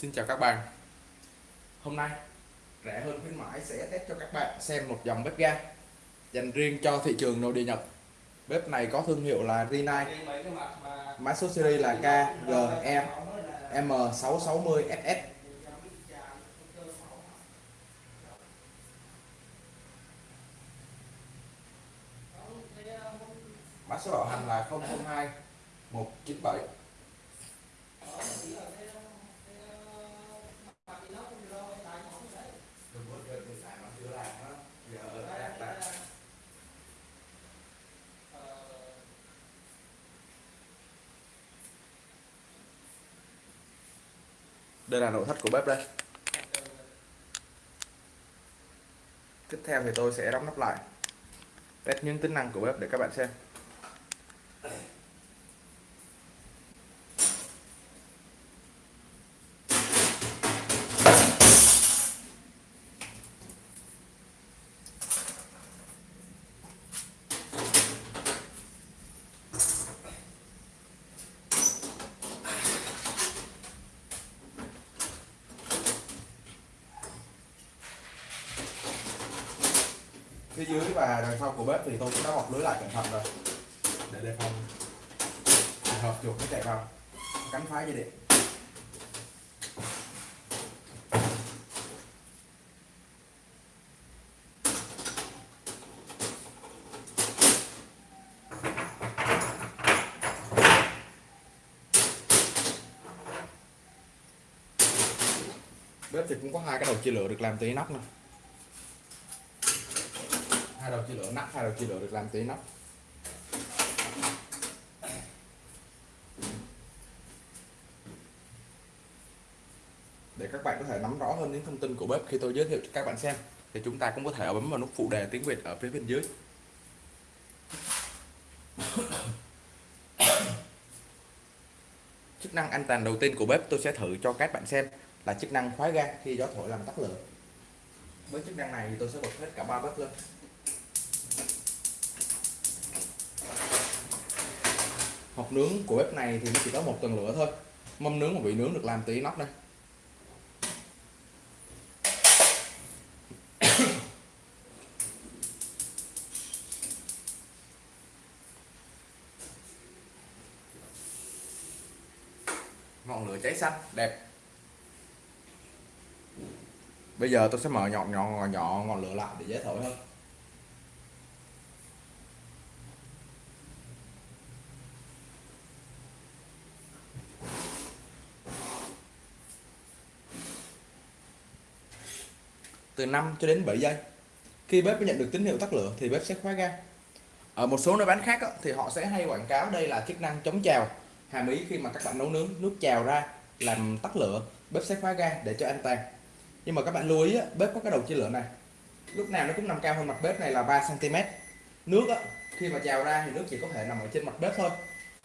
Xin chào các bạn. Hôm nay, rẻ hơn khuyến mãi sẽ test cho các bạn xem một dòng bếp ga dành riêng cho thị trường nội địa Nhật. Bếp này có thương hiệu là Rinnai Mã số series là KGE M660SS Mã số bảo hành là 002 197 đây là nội thất của bếp đây. Tiếp theo thì tôi sẽ đóng nắp lại. Test những tính năng của bếp để các bạn xem. Phía dưới và đằng sau của bếp thì tôi cũng đã bọc lưới lại cẩn thận rồi. Để đề phòng trường hợp chuột nó chạy vào. Cắn phá dây điện. Bếp thì cũng có hai cái đầu chia lửa được làm từ inox này hai đầu chia lửa, nắp hai đầu chia lửa được làm từ nắp. Để các bạn có thể nắm rõ hơn những thông tin của bếp khi tôi giới thiệu cho các bạn xem, thì chúng ta cũng có thể bấm vào nút phụ đề tiếng Việt ở phía bên dưới. Chức năng an toàn đầu tiên của bếp tôi sẽ thử cho các bạn xem là chức năng khóa ga khi gió thổi làm tắt lửa. Với chức năng này thì tôi sẽ bật hết cả ba bếp lên. Hộp nướng của bếp này thì nó chỉ có một tầng lửa thôi. Mâm nướng và vị nướng được làm từ inox đây. Ngọn lửa cháy xanh, đẹp. Bây giờ tôi sẽ mở nhọn nhọn nhỏ ngọn lửa lại để dễ thổi hơn từ 5 cho đến 7 giây. Khi bếp nhận được tín hiệu tắt lửa thì bếp sẽ khóa ga. Ở một số nơi bán khác thì họ sẽ hay quảng cáo đây là chức năng chống trào hàm ý khi mà các bạn nấu nướng nước trào ra làm tắt lửa, bếp sẽ khóa ga để cho an toàn. Nhưng mà các bạn lưu ý bếp có cái đầu chia lửa này. Lúc nào nó cũng nằm cao hơn mặt bếp này là 3 cm nước khi mà trào ra thì nước chỉ có thể nằm ở trên mặt bếp thôi.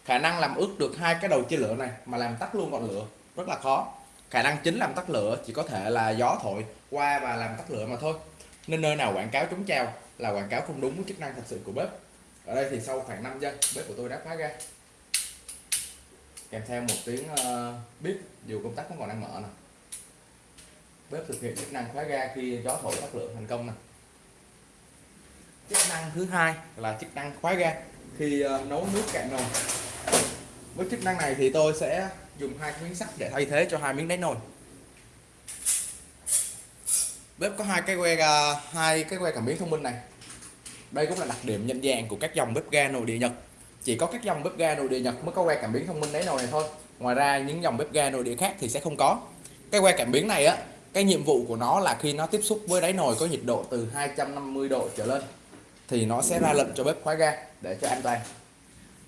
Khả năng làm ướt được hai cái đầu chia lửa này mà làm tắt luôn ngọn lửa rất là khó khả năng chính làm tắt lửa chỉ có thể là gió thổi qua và làm tắt lửa mà thôi. Nên nơi nào quảng cáo chống trào là quảng cáo không đúng với chức năng thật sự của bếp. Ở đây thì sau khoảng 5 giây bếp của tôi đã khóa ra. Kèm theo một tiếng ờ, uh, bếp dù công tắc vẫn còn đang mở nè. Bếp thực hiện chức năng khóa ga khi gió thổi tắt lửa thành công nè. Chức năng thứ hai là chức năng khóa ga khi uh, nấu nước cạn nồi. Với chức năng này thì tôi sẽ dùng hai miếng sắt để thay thế cho hai miếng đáy nồi. Bếp có hai cái que à, hai cái que cảm biến thông minh này. Đây cũng là đặc điểm nhận dạng của các dòng bếp ga nội địa Nhật. Chỉ có các dòng bếp ga nội địa Nhật mới có que cảm biến thông minh đáy nồi này thôi. Ngoài ra, những dòng bếp ga nội địa khác thì sẽ không có. Cái que cảm biến này á, cái nhiệm vụ của nó là khi nó tiếp xúc với đáy nồi có nhiệt độ từ 250 độ trở lên, thì nó sẽ ra lệnh cho bếp khóa ga để cho an toàn.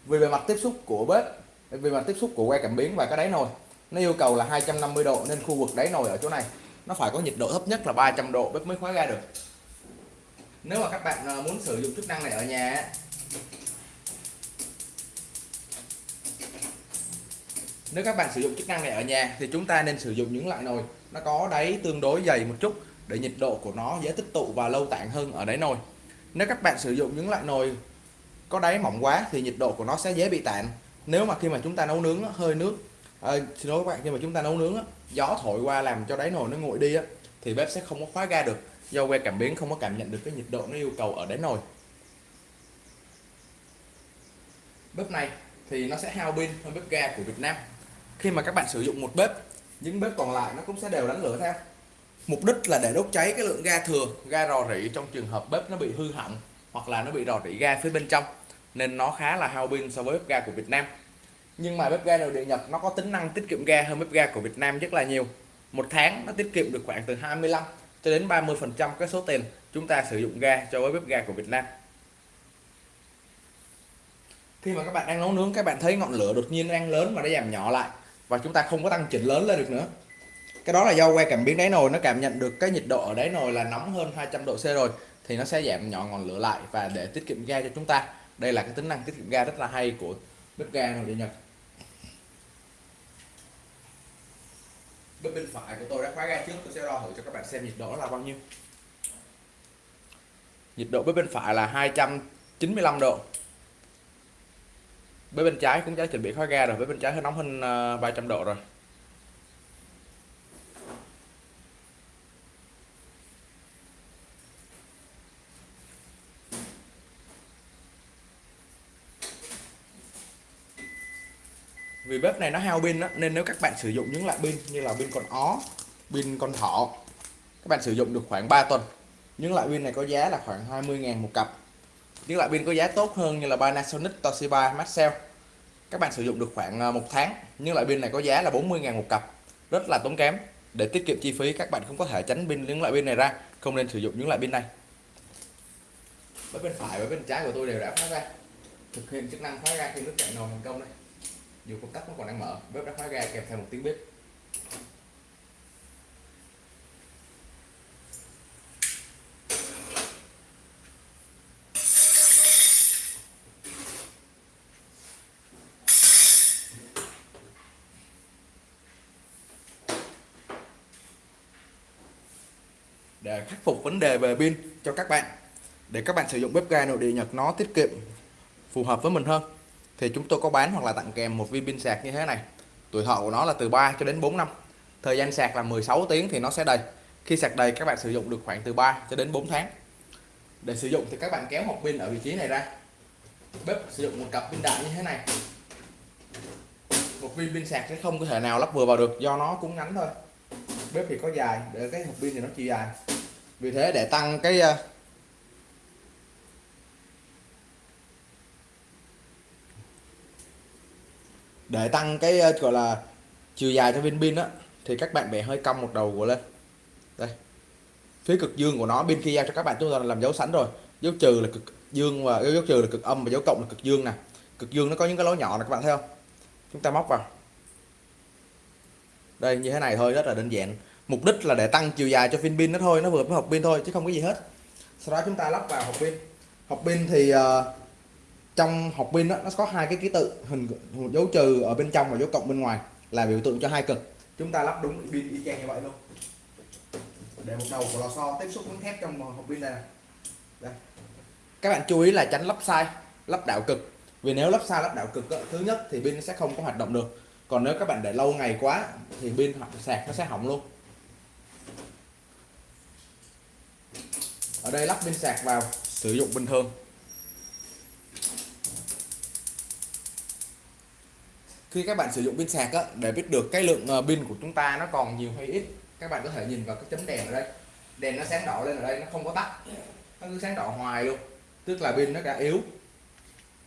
Vì bề mặt tiếp xúc của bếp vì mà tiếp xúc của que cảm biến và cái đáy nồi, nó yêu cầu là 250 độ nên khu vực đáy nồi ở chỗ này, nó phải có nhiệt độ thấp nhất là 300 độ bếp mới khóa ga được. Nếu mà các bạn ờ, muốn sử dụng chức năng này ở nhà nếu các bạn sử dụng chức năng này ở nhà thì chúng ta nên sử dụng những loại nồi nó có đáy tương đối dày một chút để nhiệt độ của nó dễ tích tụ và lâu tản hơn ở đáy nồi. Nếu các bạn sử dụng những loại nồi có đáy mỏng quá thì nhiệt độ của nó sẽ dễ bị tản nếu mà khi mà chúng ta nấu nướng hơi nước à, xin lỗi các bạn khi mà chúng ta nấu nướng á, gió thổi qua làm cho đáy nồi nó nguội đi á thì bếp sẽ không có khóa ga được. Do que cảm biến không có cảm nhận được cái nhiệt độ nó yêu cầu ở đáy nồi. Bếp này thì nó sẽ hao pin hơn bếp ga của Việt Nam. Khi mà các bạn sử dụng một bếp những bếp còn lại nó cũng sẽ đều đánh lửa theo. Mục đích là để đốt cháy cái lượng ga thừa ga rò rỉ trong trường hợp bếp nó bị hư hỏng hoặc là nó bị rò rỉ ga phía bên trong nên nó khá là hao pin so với bếp ga của Việt Nam. Nhưng mà bếp ga nội địa Nhật nó có tính năng tiết kiệm ga hơn bếp ga của Việt Nam rất là nhiều. Một tháng nó tiết kiệm được khoảng từ 25 cho đến 30 phần trăm cái số tiền chúng ta sử dụng ga cho với bếp ga của Việt Nam. Khi mà các bạn đang nấu nướng, các bạn thấy ngọn lửa đột nhiên đang lớn và nó giảm nhỏ lại và chúng ta không có tăng chỉnh lớn lên được nữa. Cái đó là do que cảm biến đáy nồi, nó cảm nhận được cái nhiệt độ ở đáy nồi là nóng hơn 200 độ C rồi thì nó sẽ giảm nhỏ ngọn lửa lại và để tiết kiệm ga cho chúng ta đây là cái tính năng tiết kiệm ga rất là hay của bếp ga nội địa Nhật. Bếp bên phải của tôi đã khóa ga trước, tôi sẽ đo thử cho các bạn xem nhiệt độ là bao nhiêu. Nhiệt độ bếp bên phải là 295 độ. Bếp bên trái cũng đã chuẩn bị khóa ga rồi, bếp bên trái hơi nóng hơn ờ, 300 độ rồi. Vì bếp này nó hao pin đó, nên nếu các bạn sử dụng những loại pin như là pin con ó pin con thỏ các bạn sử dụng được khoảng 3 tuần. Những loại pin này có giá là khoảng 20.000 một cặp. Những loại pin có giá tốt hơn như là Panasonic Toshiba Maxell các bạn sử dụng được khoảng à, một tháng. Những loại pin này có giá là 40.000 một cặp rất là tốn kém. Để tiết kiệm chi phí các bạn không có thể tránh pin những loại pin này ra không nên sử dụng những loại pin này. Bếp bên phải và bên trái của tôi đều đã khóa ra. Thực hiện chức năng khóa ra khi nước chảy nồi thành công đây dù công tắc nó còn đang mở, bếp đã khóa ga kèm theo một tiếng bếp. Để khắc phục vấn đề về pin cho các bạn. Để các bạn sử dụng bếp ga nội địa Nhật, nó tiết kiệm, phù hợp với mình hơn thì chúng tôi có bán hoặc là tặng kèm một viên pin sạc như thế này. Tuổi thọ của nó là từ 3 cho đến 4 năm. Thời gian sạc là 16 tiếng thì nó sẽ đầy. Khi sạc đầy, các bạn sử dụng được khoảng từ 3 cho đến 4 tháng. Để sử dụng thì các bạn kéo hộp pin ở vị trí này ra. Bếp sử dụng một cặp pin đại như thế này. Một viên pin sạc sẽ không có thể nào lắp vừa vào được, do nó cũng ngắn thôi. Bếp thì có dài, để cái hộp pin thì nó chỉ dài. Vì thế để tăng cái ờ, để tăng cái ờ, gọi là chiều dài cho viên pin á thì các bạn bẻ hơi cong một đầu của lên. Đây. Phía cực dương của nó bên khi giao cho các bạn chúng ta làm dấu sẵn rồi. Dấu trừ là cực dương và dấu trừ là cực âm và dấu cộng là cực dương nè. Cực dương nó có những cái lỗ nhỏ này các bạn thấy không? Chúng ta móc vào. Đây như thế này thôi rất là đơn giản. Mục đích là để tăng chiều dài cho viên pin nó thôi nó vừa với hộp pin thôi chứ không có gì hết. Sau đó chúng ta lắp vào hộp pin. Hộp pin thì uh, trong hộp pin đó, nó có hai cái ký tự hình dấu trừ ở bên trong và dấu cộng bên ngoài là biểu tượng cho hai cực. Chúng ta lắp đúng pin y chang như vậy luôn. Để một đầu của lò xo tiếp xúc với thép trong hộp pin này, đây. Các bạn chú ý là tránh lắp sai lắp đảo cực. Vì nếu lắp sai lắp đảo cực thứ nhất thì pin sẽ không có hoạt động được. Còn nếu các bạn để lâu ngày quá thì pin hoặc sạc nó sẽ hỏng luôn. Ở đây lắp pin sạc vào sử dụng bình thường khi các bạn sử dụng pin sạc á, để biết được cái lượng ờ, pin của chúng ta nó còn nhiều hay ít các bạn có thể nhìn vào cái chấm đèn ở đây. Đèn nó sáng đỏ lên ở đây nó không có tắt. Nó cứ sáng đỏ hoài luôn tức là pin nó đã yếu.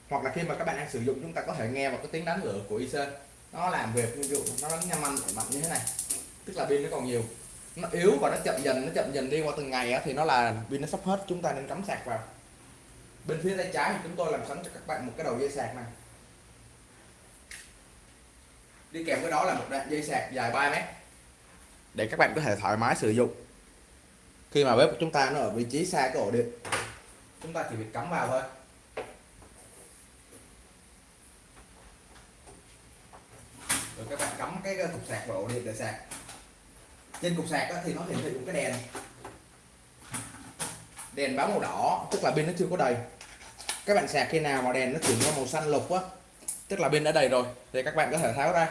Hoặc là khi mà các bạn đang sử dụng chúng ta có thể nghe vào cái tiếng đánh lửa của IC nó làm việc ví dụ nó đánh nhanh mạnh mạnh như thế này. Tức là pin nó còn nhiều. Nó yếu và nó chậm dần nó chậm dần đi qua từng ngày á, thì nó là pin nó sắp hết chúng ta nên cắm sạc vào. Bên phía tay trái thì chúng tôi làm sẵn cho các bạn một cái đầu dây sạc này đi kèm với đó là một đoạn dây sạc dài 3 mét. Để các bạn có thể thoải mái sử dụng. Khi mà bếp của chúng ta nó ở vị trí xa cái ổ điện, chúng ta chỉ việc cắm vào thôi. Rồi các bạn cắm cái ờ, cục sạc vào ổ điện để sạc. Trên cục sạc thì nó hiển thị một cái đèn. Đèn báo màu đỏ, tức là pin nó chưa có đầy. Các bạn sạc khi nào mà đèn nó chuyển qua màu xanh lục á tức là pin đã đầy rồi, thì các bạn có thể tháo ra.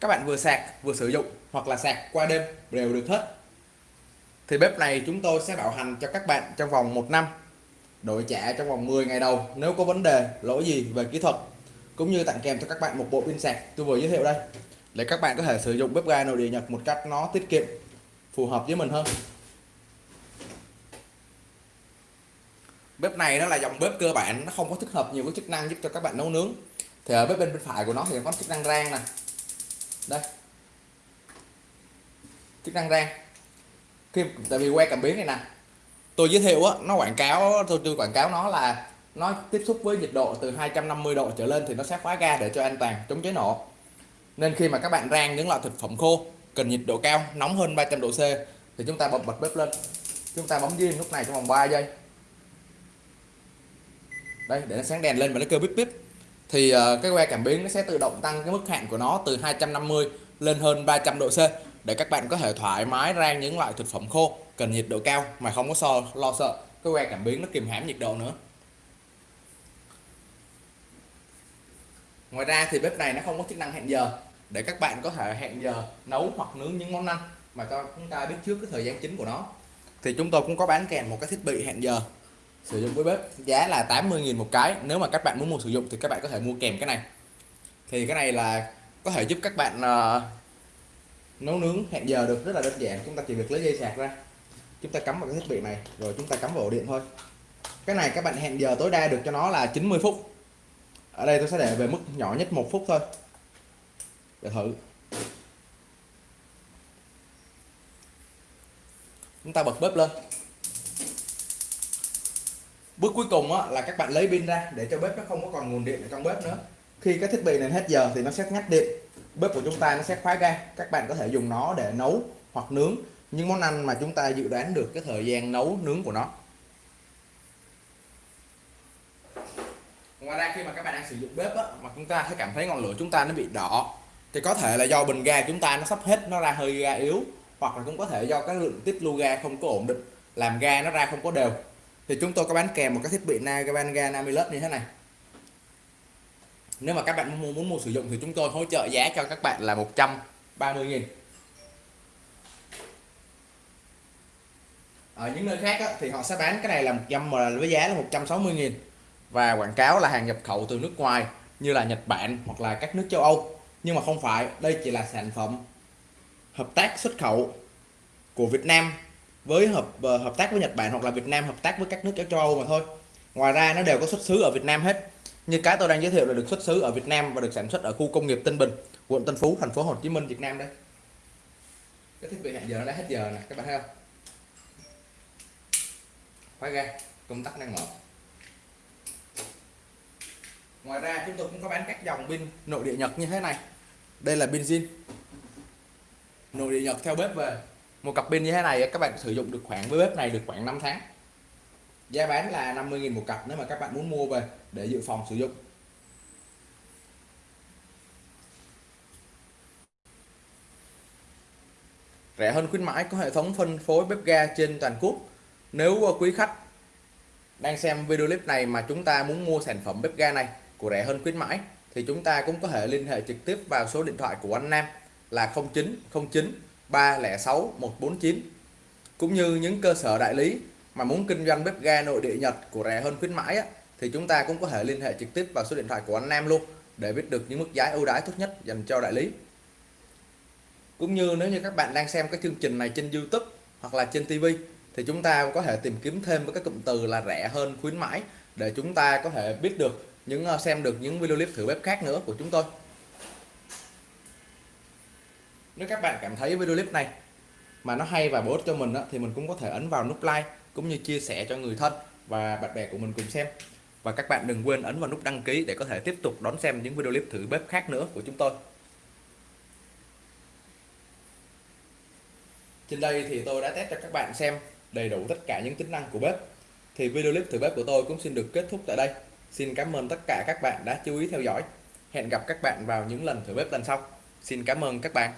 Các bạn vừa sạc, vừa sử dụng, hoặc là sạc qua đêm, đều được hết. Thì bếp này chúng tôi sẽ bảo hành cho các bạn trong vòng 1 năm, đổi trả trong vòng 10 ngày đầu nếu có vấn đề, lỗi gì về kỹ thuật, cũng như tặng kèm cho các bạn một bộ pin sạc. Tôi vừa giới thiệu đây, để các bạn có thể sử dụng bếp ga nội địa Nhật một cách nó tiết kiệm, phù hợp với mình hơn. Bếp này nó là dòng bếp cơ bản, nó không có thích hợp nhiều cái chức năng giúp cho các bạn nấu nướng thì ở bếp bên bên phải của nó thì có chức năng rang nè. Đây. Chức năng rang. Khi, tại vì que cảm biến này nè. Tôi giới thiệu á, nó quảng cáo, tôi tôi quảng cáo nó là nó tiếp xúc với nhiệt độ từ 250 độ trở lên thì nó sẽ khóa ga để cho an toàn, chống cháy nổ. Nên khi mà các bạn rang những loại thực phẩm khô, cần nhiệt độ cao, nóng hơn 300 độ C, thì chúng ta bật bật bếp lên. Chúng ta bấm diêm lúc này trong vòng 3 giây. Đây, để nó sáng đèn lên và nó kêu bíp bíp thì ờ, cái que cảm biến nó sẽ tự động tăng cái mức hạn của nó từ 250 lên hơn 300 độ C để các bạn có thể thoải mái rang những loại thực phẩm khô cần nhiệt độ cao mà không có so, lo sợ cái que cảm biến nó kìm hãm nhiệt độ nữa. Ngoài ra thì bếp này nó không có chức năng hẹn giờ để các bạn có thể hẹn giờ nấu hoặc nướng những món ăn mà cho chúng ta biết trước cái thời gian chính của nó. Thì chúng tôi cũng có bán kèm một cái thiết bị hẹn giờ sử dụng với bếp. Giá là 80.000 một cái. Nếu mà các bạn muốn mua sử dụng thì các bạn có thể mua kèm cái này. Thì cái này là có thể giúp các bạn uh, nấu nướng hẹn giờ được. Rất là đơn giản. Chúng ta chỉ việc lấy dây sạc ra. Chúng ta cắm vào cái thiết bị này. Rồi chúng ta cắm vào ổ điện thôi. Cái này các bạn hẹn giờ tối đa được cho nó là 90 phút. Ở đây tôi sẽ để về mức nhỏ nhất một phút thôi. Để thử. Chúng ta bật bếp lên bước cuối cùng á, là các bạn lấy pin ra để cho bếp nó không có còn nguồn điện ở trong bếp nữa. Khi cái thiết bị này hết giờ thì nó sẽ ngắt điện. Bếp của chúng ta nó sẽ khóa ga. Các bạn có thể dùng nó để nấu hoặc nướng. Những món ăn mà chúng ta dự đoán được cái thời gian nấu nướng của nó. Ngoài ra khi mà các bạn đang sử dụng bếp á, mà chúng ta thấy cảm thấy ngọn lửa chúng ta nó bị đỏ thì có thể là do bình ga chúng ta nó sắp hết nó ra hơi ga yếu hoặc là cũng có thể do cái lượng tiết lưu ga không có ổn định làm ga nó ra không có đều thì chúng tôi có bán kèm một cái thiết bị Nagavanga Namilus như thế này. Nếu mà các bạn muốn, muốn mua sử dụng thì chúng tôi hỗ trợ giá cho các bạn là 130.000 ở những nơi khác á, thì họ sẽ bán cái này là 100 mà với giá là 160.000 và quảng cáo là hàng nhập khẩu từ nước ngoài như là Nhật Bản hoặc là các nước châu Âu. Nhưng mà không phải đây chỉ là sản phẩm hợp tác xuất khẩu của Việt Nam với hợp ờ, hợp tác với Nhật Bản hoặc là Việt Nam, hợp tác với các nước châu Âu mà thôi. Ngoài ra nó đều có xuất xứ ở Việt Nam hết. Như cái tôi đang giới thiệu là được xuất xứ ở Việt Nam và được sản xuất ở khu công nghiệp Tân Bình, quận Tân Phú, thành phố Hồ Chí Minh, Việt Nam đây. Cái thiết bị hẹn giờ nó đã hết giờ nè, các bạn thấy không? Khóa ga, công tắc đang mở. Ngoài ra chúng tôi cũng có bán các dòng pin nội địa Nhật như thế này. Đây là pin zin. Nội địa Nhật theo bếp về một cặp pin như thế này các bạn sử dụng được khoảng, với bếp này được khoảng 5 tháng. Giá bán là 50.000 một cặp, nếu mà các bạn muốn mua về để dự phòng sử dụng. Rẻ hơn khuyến mãi, có hệ thống phân phối bếp ga trên toàn quốc. Nếu quý khách đang xem video clip này mà chúng ta muốn mua sản phẩm bếp ga này của rẻ hơn khuyến mãi, thì chúng ta cũng có thể liên hệ trực tiếp vào số điện thoại của anh Nam là 0909 306 149 cũng như những cơ sở đại lý mà muốn kinh doanh bếp ga nội địa Nhật của rẻ hơn khuyến mãi á, thì chúng ta cũng có thể liên hệ trực tiếp vào số điện thoại của anh Nam luôn để biết được những mức giá ưu đãi tốt nhất dành cho đại lý. Cũng như nếu như các bạn đang xem cái chương trình này trên YouTube hoặc là trên TV thì chúng ta có thể tìm kiếm thêm với các cụm từ là rẻ hơn khuyến mãi để chúng ta có thể biết được những ờ, xem được những video clip thử bếp khác nữa của chúng tôi nếu các bạn cảm thấy video clip này mà nó hay và bổ ích cho mình đó, thì mình cũng có thể ấn vào nút like cũng như chia sẻ cho người thân và bạn bè của mình cùng xem. Và các bạn đừng quên ấn vào nút đăng ký để có thể tiếp tục đón xem những video clip thử bếp khác nữa của chúng tôi. Trên đây thì tôi đã test cho các bạn xem đầy đủ tất cả những tính năng của bếp. Thì video clip thử bếp của tôi cũng xin được kết thúc tại đây. Xin cảm ơn tất cả các bạn đã chú ý theo dõi. Hẹn gặp các bạn vào những lần thử bếp lần sau. Xin cảm ơn các bạn.